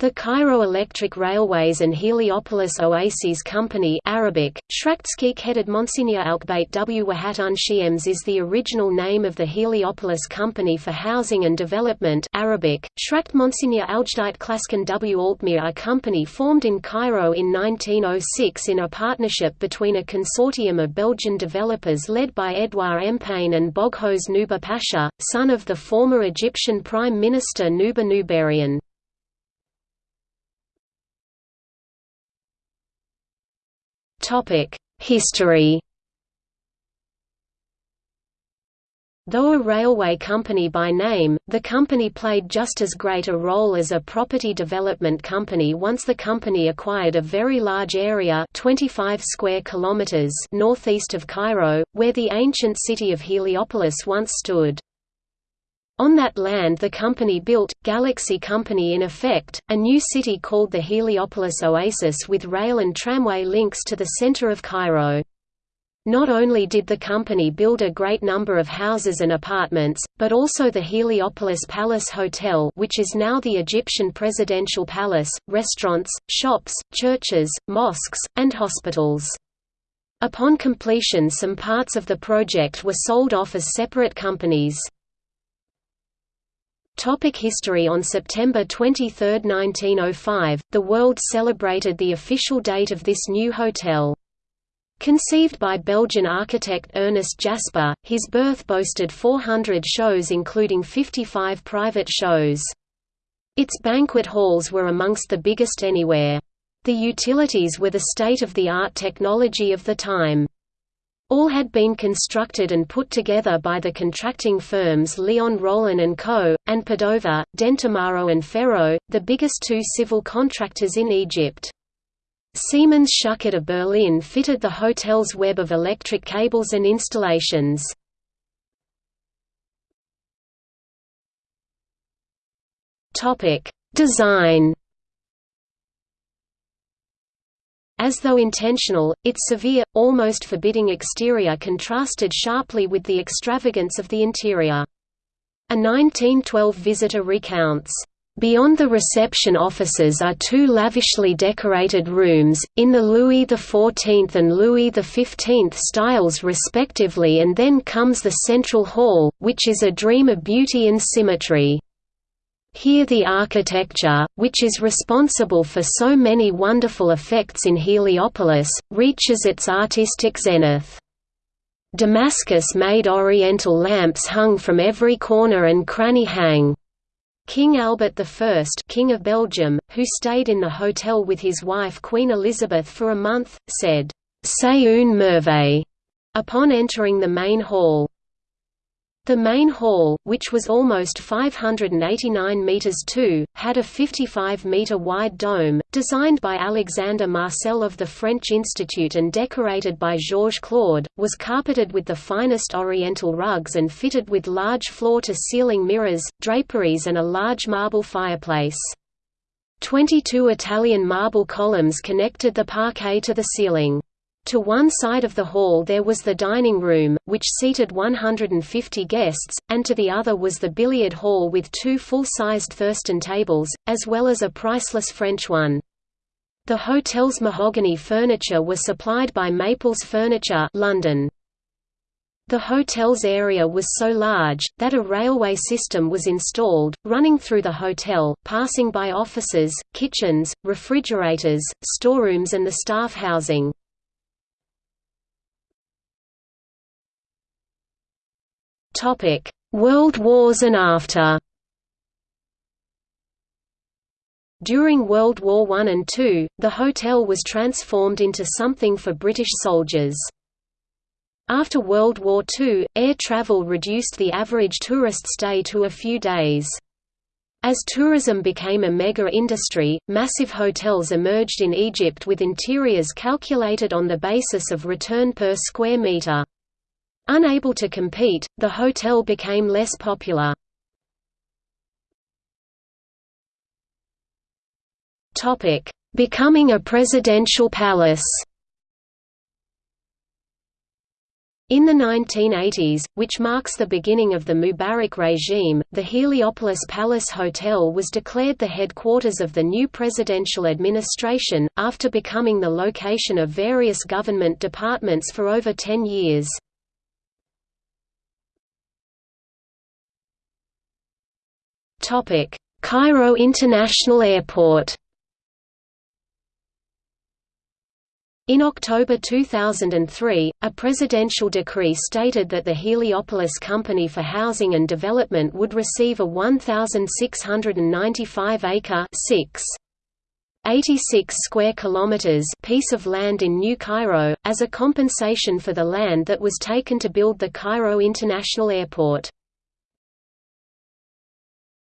The Cairo Electric Railways and Heliopolis Oases Company Arabic, headed Monsignor Alkbait w. Wahatun Shiems is the original name of the Heliopolis Company for Housing and Development Arabic, Shrakt Monsignor Aljdite Klaskan w. Altmir a company formed in Cairo in 1906 in a partnership between a consortium of Belgian developers led by Edouard Empain and Boghos Nubar Pasha, son of the former Egyptian Prime Minister Nubar Nubarian. History Though a railway company by name, the company played just as great a role as a property development company once the company acquired a very large area 25 square kilometers northeast of Cairo, where the ancient city of Heliopolis once stood. On that land the company built, Galaxy Company in effect, a new city called the Heliopolis Oasis with rail and tramway links to the center of Cairo. Not only did the company build a great number of houses and apartments, but also the Heliopolis Palace Hotel which is now the Egyptian Presidential Palace, restaurants, shops, churches, mosques, and hospitals. Upon completion some parts of the project were sold off as separate companies. Topic history On September 23, 1905, the world celebrated the official date of this new hotel. Conceived by Belgian architect Ernest Jaspar, his birth boasted 400 shows including 55 private shows. Its banquet halls were amongst the biggest anywhere. The utilities were the state-of-the-art technology of the time. All had been constructed and put together by the contracting firms Leon Rollin & Co., and Padova, Dentamaro and Ferro, the biggest two civil contractors in Egypt. Siemens Schuckert of Berlin fitted the hotel's web of electric cables and installations. Design As though intentional, its severe, almost forbidding exterior contrasted sharply with the extravagance of the interior. A 1912 visitor recounts, Beyond the reception offices are two lavishly decorated rooms, in the Louis XIV and Louis XV styles respectively and then comes the central hall, which is a dream of beauty and symmetry. Here the architecture, which is responsible for so many wonderful effects in Heliopolis, reaches its artistic zenith. Damascus-made oriental lamps hung from every corner and cranny hang. King Albert I King of Belgium, who stayed in the hotel with his wife Queen Elizabeth for a month, said, C'est une merveille, upon entering the main hall. The main hall, which was almost 589 metres too, had a 55-metre wide dome, designed by Alexander Marcel of the French Institute and decorated by Georges Claude, was carpeted with the finest oriental rugs and fitted with large floor-to-ceiling mirrors, draperies and a large marble fireplace. Twenty-two Italian marble columns connected the parquet to the ceiling. To one side of the hall there was the dining room, which seated 150 guests, and to the other was the billiard hall with two full-sized Thurston tables, as well as a priceless French one. The hotel's mahogany furniture was supplied by Maples Furniture London. The hotel's area was so large, that a railway system was installed, running through the hotel, passing by offices, kitchens, refrigerators, storerooms and the staff housing. Topic: World Wars and after. During World War I and II, the hotel was transformed into something for British soldiers. After World War II, air travel reduced the average tourist stay to a few days. As tourism became a mega-industry, massive hotels emerged in Egypt with interiors calculated on the basis of return per square meter. Unable to compete, the hotel became less popular. Becoming a presidential palace In the 1980s, which marks the beginning of the Mubarak regime, the Heliopolis Palace Hotel was declared the headquarters of the new presidential administration, after becoming the location of various government departments for over ten years. Cairo International Airport In October 2003, a presidential decree stated that the Heliopolis Company for Housing and Development would receive a 1,695-acre 86 square kilometers piece of land in New Cairo, as a compensation for the land that was taken to build the Cairo International Airport.